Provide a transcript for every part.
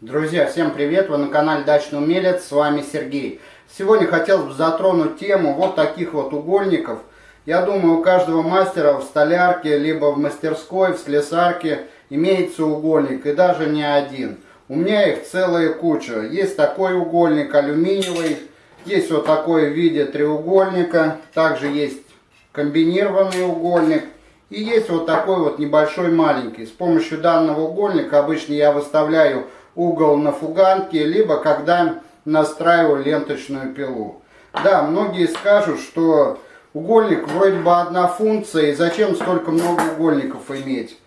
Друзья, всем привет! Вы на канале Дачный Умелец, с вами Сергей. Сегодня хотел бы затронуть тему вот таких вот угольников. Я думаю, у каждого мастера в столярке, либо в мастерской, в слесарке имеется угольник, и даже не один. У меня их целая куча. Есть такой угольник алюминиевый, есть вот такой в виде треугольника, также есть комбинированный угольник. И есть вот такой вот небольшой маленький. С помощью данного угольника обычно я выставляю угол на фуганке, либо когда настраиваю ленточную пилу. Да, многие скажут, что угольник вроде бы одна функция, и зачем столько много угольников иметь?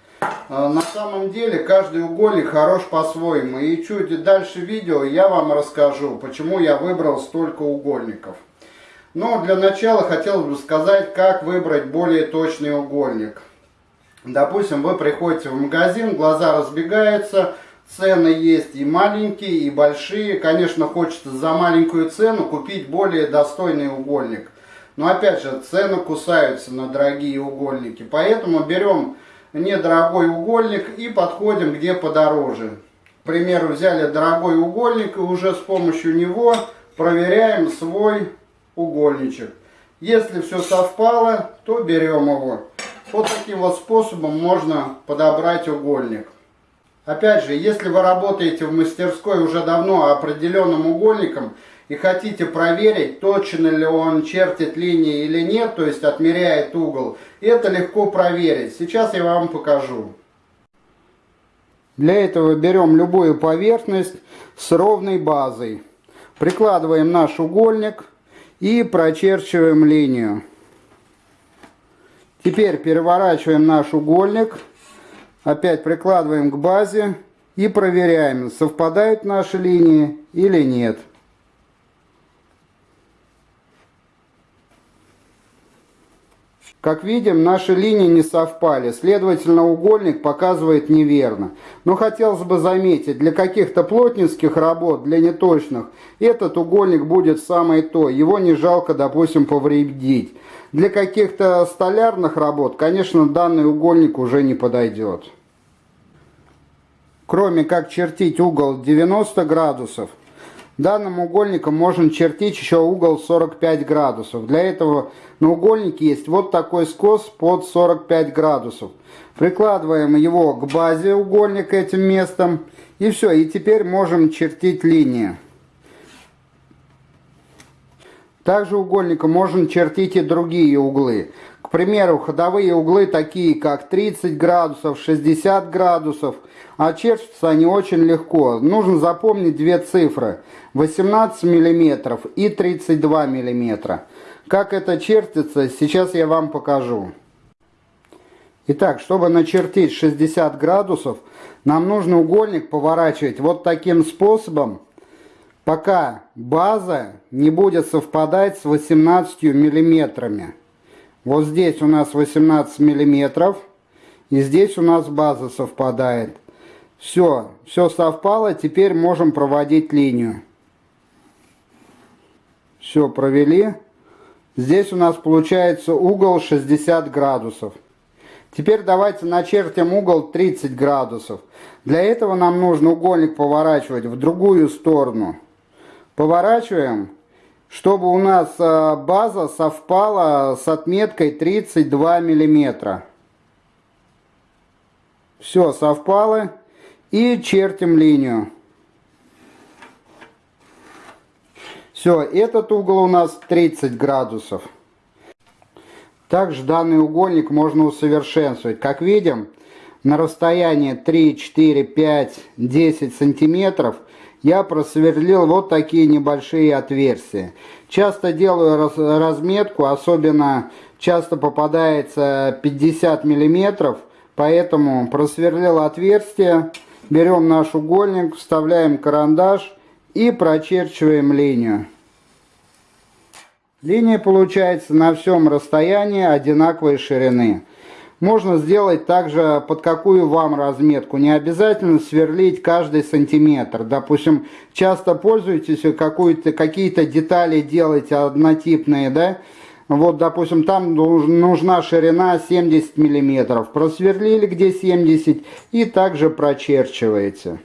А, на самом деле каждый угольник хорош по-своему. И чуть дальше видео я вам расскажу, почему я выбрал столько угольников. Но для начала хотелось бы сказать, как выбрать более точный угольник. Допустим, вы приходите в магазин, глаза разбегаются, Цены есть и маленькие, и большие. Конечно, хочется за маленькую цену купить более достойный угольник. Но опять же, цены кусаются на дорогие угольники. Поэтому берем недорогой угольник и подходим где подороже. К примеру, взяли дорогой угольник и уже с помощью него проверяем свой угольничек. Если все совпало, то берем его. Вот таким вот способом можно подобрать угольник. Опять же, если вы работаете в мастерской уже давно определенным угольником и хотите проверить, точно ли он чертит линии или нет, то есть отмеряет угол, это легко проверить. Сейчас я вам покажу. Для этого берем любую поверхность с ровной базой. Прикладываем наш угольник и прочерчиваем линию. Теперь переворачиваем наш угольник Опять прикладываем к базе и проверяем, совпадают наши линии или нет. Как видим, наши линии не совпали, следовательно, угольник показывает неверно. Но хотелось бы заметить, для каких-то плотницких работ, для неточных, этот угольник будет самое то, его не жалко, допустим, повредить. Для каких-то столярных работ, конечно, данный угольник уже не подойдет. Кроме как чертить угол 90 градусов, данным угольником можно чертить еще угол 45 градусов. Для этого на угольнике есть вот такой скос под 45 градусов. Прикладываем его к базе угольника этим местом. И все, и теперь можем чертить линии. Также угольником можно чертить и другие углы. Примеру, ходовые углы такие как 30 градусов, 60 градусов, а чертятся они очень легко. Нужно запомнить две цифры, 18 мм и 32 мм. Как это чертится, сейчас я вам покажу. Итак, чтобы начертить 60 градусов, нам нужно угольник поворачивать вот таким способом, пока база не будет совпадать с 18 миллиметрами. Вот здесь у нас 18 миллиметров, и здесь у нас база совпадает. Все, все совпало, теперь можем проводить линию. Все, провели. Здесь у нас получается угол 60 градусов. Теперь давайте начертим угол 30 градусов. Для этого нам нужно угольник поворачивать в другую сторону. Поворачиваем, чтобы у нас э, база совпала с отметкой 32 миллиметра. Все, совпало. И чертим линию. Все, этот угол у нас 30 градусов. Также данный угольник можно усовершенствовать. Как видим, на расстоянии 3, 4, 5, 10 сантиметров – я просверлил вот такие небольшие отверстия. Часто делаю разметку, особенно часто попадается 50 миллиметров, поэтому просверлил отверстие, берем наш угольник, вставляем карандаш и прочерчиваем линию. Линия получается на всем расстоянии одинаковой ширины. Можно сделать также под какую вам разметку. Не обязательно сверлить каждый сантиметр. Допустим, часто пользуетесь какие-то детали делаете однотипные, да? Вот, допустим, там нужна ширина 70 миллиметров. Просверлили где 70 и также прочерчиваете.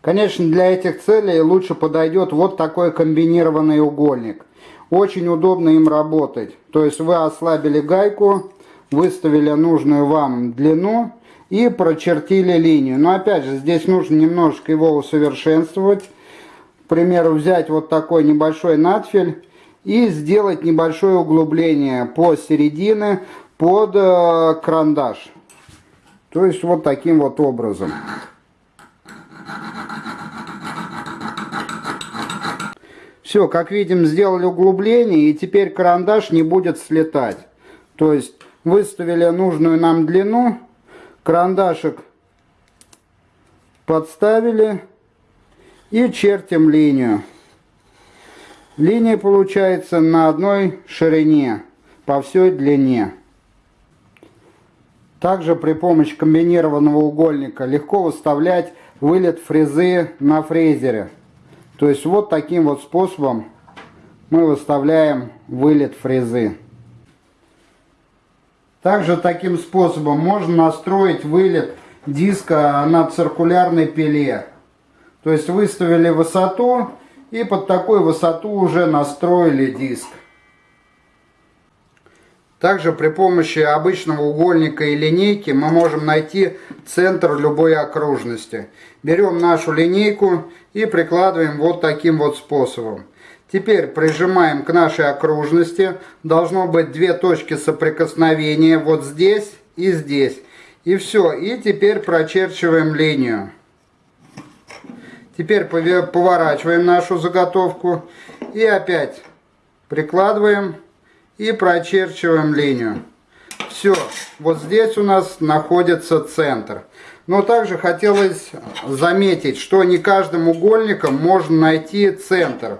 Конечно, для этих целей лучше подойдет вот такой комбинированный угольник. Очень удобно им работать. То есть вы ослабили гайку, выставили нужную вам длину и прочертили линию. Но опять же, здесь нужно немножко его усовершенствовать. К примеру, взять вот такой небольшой надфиль и сделать небольшое углубление по середине под э, карандаш. То есть вот таким вот образом. Все, как видим, сделали углубление, и теперь карандаш не будет слетать. То есть выставили нужную нам длину, карандашик подставили и чертим линию. Линия получается на одной ширине по всей длине. Также при помощи комбинированного угольника легко выставлять вылет фрезы на фрезере. То есть вот таким вот способом мы выставляем вылет фрезы. Также таким способом можно настроить вылет диска на циркулярной пиле. То есть выставили высоту и под такую высоту уже настроили диск. Также при помощи обычного угольника и линейки мы можем найти центр любой окружности. Берем нашу линейку и прикладываем вот таким вот способом. Теперь прижимаем к нашей окружности. Должно быть две точки соприкосновения вот здесь и здесь. И все. И теперь прочерчиваем линию. Теперь поворачиваем нашу заготовку и опять прикладываем и прочерчиваем линию. Все, вот здесь у нас находится центр. Но также хотелось заметить, что не каждым угольником можно найти центр.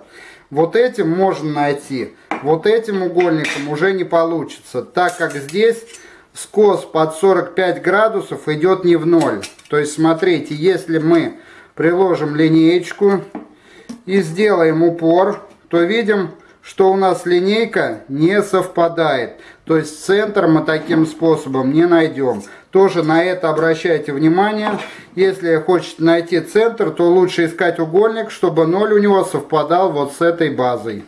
Вот этим можно найти, вот этим угольником уже не получится, так как здесь скос под 45 градусов идет не в ноль. То есть смотрите, если мы приложим линеечку и сделаем упор, то видим, что у нас линейка не совпадает. То есть центр мы таким способом не найдем. Тоже на это обращайте внимание. Если хочете найти центр, то лучше искать угольник, чтобы ноль у него совпадал вот с этой базой.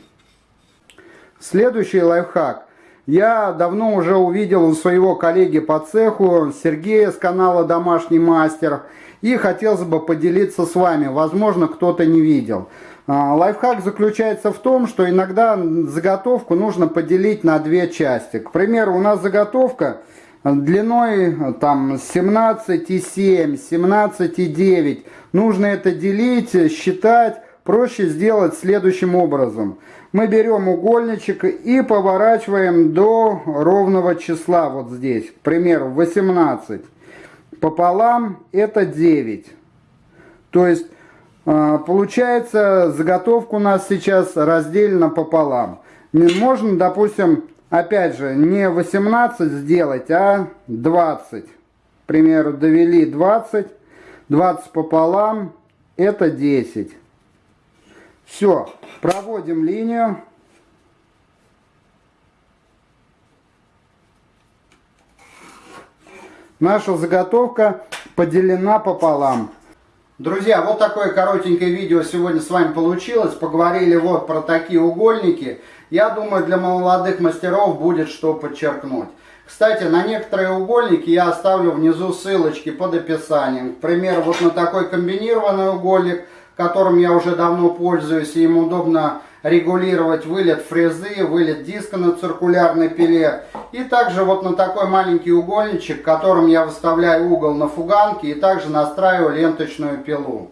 Следующий лайфхак. Я давно уже увидел у своего коллеги по цеху, Сергея с канала «Домашний мастер», и хотелось бы поделиться с вами. Возможно, кто-то не видел. А, лайфхак заключается в том, что иногда заготовку нужно поделить на две части. К примеру, у нас заготовка длиной там 17,7, 17,9. Нужно это делить, считать. Проще сделать следующим образом. Мы берем угольничек и поворачиваем до ровного числа вот здесь. К примеру, 18. Пополам это 9. То есть а, получается, заготовка у нас сейчас разделена пополам. Можно, допустим, опять же, не 18 сделать, а 20. К примеру, довели 20. 20 пополам, это 10. Все, проводим линию. Наша заготовка поделена пополам. Друзья, вот такое коротенькое видео сегодня с вами получилось. Поговорили вот про такие угольники. Я думаю, для молодых мастеров будет что подчеркнуть. Кстати, на некоторые угольники я оставлю внизу ссылочки под описанием. К примеру, вот на такой комбинированный угольник, которым я уже давно пользуюсь, и им удобно регулировать вылет фрезы, вылет диска на циркулярной пиле. И также вот на такой маленький угольничек, которым я выставляю угол на фуганке и также настраиваю ленточную пилу.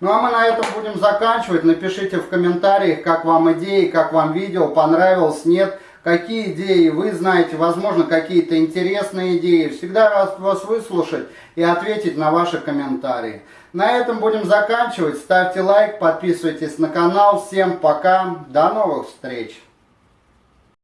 Ну а мы на этом будем заканчивать. Напишите в комментариях, как вам идеи, как вам видео, понравилось, нет. Какие идеи вы знаете, возможно, какие-то интересные идеи. Всегда рад вас выслушать и ответить на ваши комментарии. На этом будем заканчивать. Ставьте лайк, подписывайтесь на канал. Всем пока, до новых встреч!